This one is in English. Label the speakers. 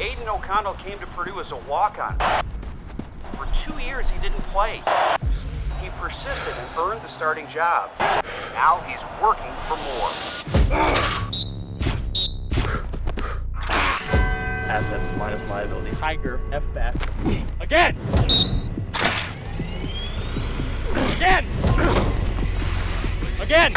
Speaker 1: Aidan O'Connell came to Purdue as a walk-on. For two years, he didn't play. He persisted and earned the starting job. Now he's working for more.
Speaker 2: Assets minus liabilities. Tiger, F back. Again! Again! Again!